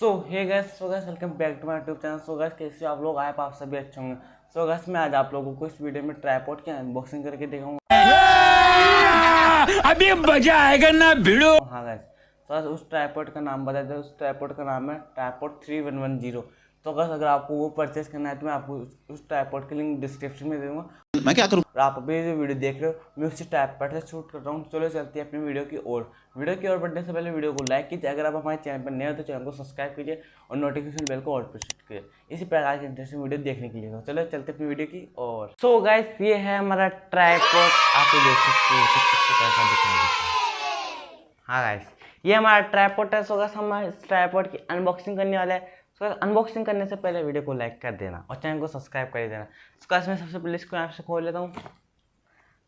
So hey guys so guys welcome back to my YouTube channel so guys कैसे आप लोग? आए आप सभी अच्छे होंगे। सो गैस मैं आज आप लोगों को इस वीडियो में ट्राईपोर्ट की अनबॉक्सिंग करके दिखाऊँगा। अभी मज़ा आएगा ना भिड़ो। हाँ गैस तो उस ट्राईपोर्ट का नाम बता दें। उस ट्राईपोर्ट का नाम है tripod three one one zero तो गैस अगर आपको वो परचेस करना है तो मैं आपको उस, ट्राईपॉड की लिंक डिस्क्रिप्शन में दे दूँगा। मैं क्या करूँ? और आप अभी जो वीडियो देख रहे हो मैं उसी ट्राईपॉड से शूट कर रहा हूँ। चलो चलते हैं अपनी वीडियो की ओर। वीडियो की ओर बढ़ने से पहले वीडियो को लाइक कीजिए। अगर आप हमारे चैनल पर नए हो तो चैनल को सब्सक्राइब कीजिए और नोटिफिकेशन बेल को ऑल पर सेट कीजिए। इसी प्रकार की इंटरेस्टिंग वीडियो देखने के लिए। तो चलो चलते अपनी वीडियो की ओर। सो गाइस ये है हमारा ट्राईपॉड आप देख सकते हो कुछ इस प्रकार का दिखाई हाँ। गाइस ये हमारा ट्राईपॉड है सो गाइस हम इस ट्राईपॉड की अनबॉक्सिंग करने वाले हैं। सो गाइस अनबॉक्सिंग करने से पहले वीडियो को लाइक कर देना और चैनल को सब्सक्राइब कर देना। गाइस मैं सबसे पहले इसको यहाँ से खोल लेता हूँ।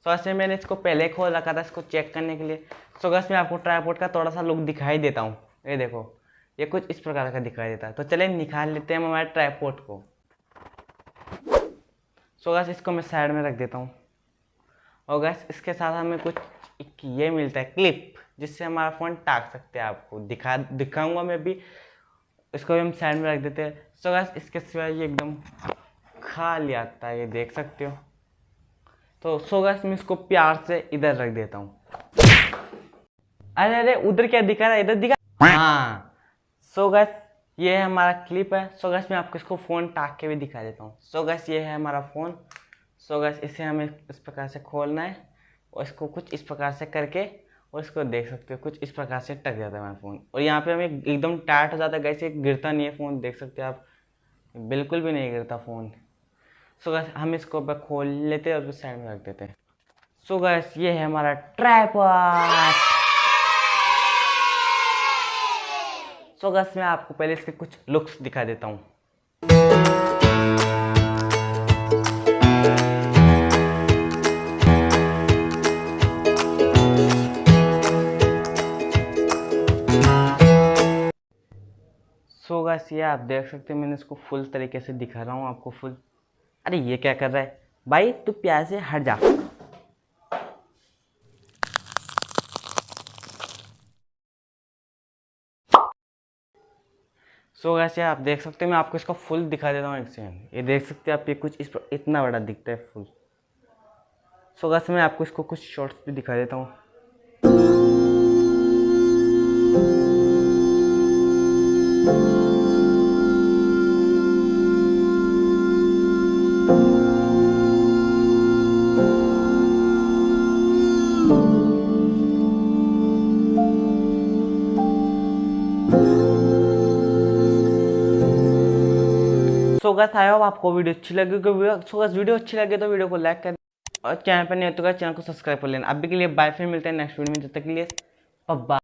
सो ऐसे मैंने इसको पहले खोल रखा था इसको चेक करने के लिए। सो गाइस मैं आपको ट्राईपोर्ट का थोड़ा सा लुक दिखाई देता हूँ। ये देखो, ये कुछ इस प्रकार का दिखाई देता है। तो चलिए निकाल लेते हैं हमारे ट्राईपोर्ट को। सो गाइस इसको मैं साइड में रख देता हूँ। और गैस इसके साथ हमें कुछ एक ये मिलता है क्लिप जिससे हमारा फ़ोन टाक सकते हैं आपको। दिखा, दिखाऊँगा मैं भी। इसको भी हम साइड में रख देते हैं। सो गैस इसके सिवाय ये एकदम खाली आता है, ये देख सकते हो। तो सो गैस मैं इसको प्यार से इधर रख देता हूँ। अरे अरे, उधर क्या दिखा रहा है? इधर दिखा हाँ। सो गैस ये है हमारा क्लिप है। सो गैस मैं आपको इसको फ़ोन टाक के भी दिखा देता हूँ। सो गैस ये है हमारा फ़ोन सो गैस इसे हमें इस प्रकार से खोलना है और इसको कुछ इस प्रकार से करके और इसको देख सकते हो, कुछ इस प्रकार से टक जाता है हमारा फ़ोन और यहाँ पे हमें एकदम टाइट हो जाता है कैसे गिरता नहीं है फ़ोन देख सकते हो आप। बिल्कुल भी नहीं गिरता फ़ोन सो गैस हम इसको अब खोल लेते हैं और साइड में रख देते हैं। सो गैस ये है हमारा ट्राईपॉड सो गैस मैं आपको पहले इसके कुछ लुक्स दिखा देता हूँ। सो गैस ये आप देख सकते हैं, मैंने इसको फुल तरीके से दिखा रहा हूँ आपको फुल अरे, ये क्या कर रहा है? भाई, तू प्यार से हट जा। सो गैस ये आप देख सकते हैं, मैं आपको इसका फुल दिखा देता हूँ एक सेकंड ये देख सकते हैं आप, ये कुछ इस पर, इतना बड़ा दिखता है फुल सो so गैस मैं आपको इसको कुछ शॉर्ट्स भी दिखा देता हूँ। सो आई होप आपको वीडियो अच्छी लगी सो गैस, वीडियो अच्छी लगे तो वीडियो को लाइक कर और चैनल पर नहीं हो तो चैनल को सब्सक्राइब कर लेना। अभी के लिए बाय फिर मिलते हैं नेक्स्ट वीडियो में, जब तक के लिए बाय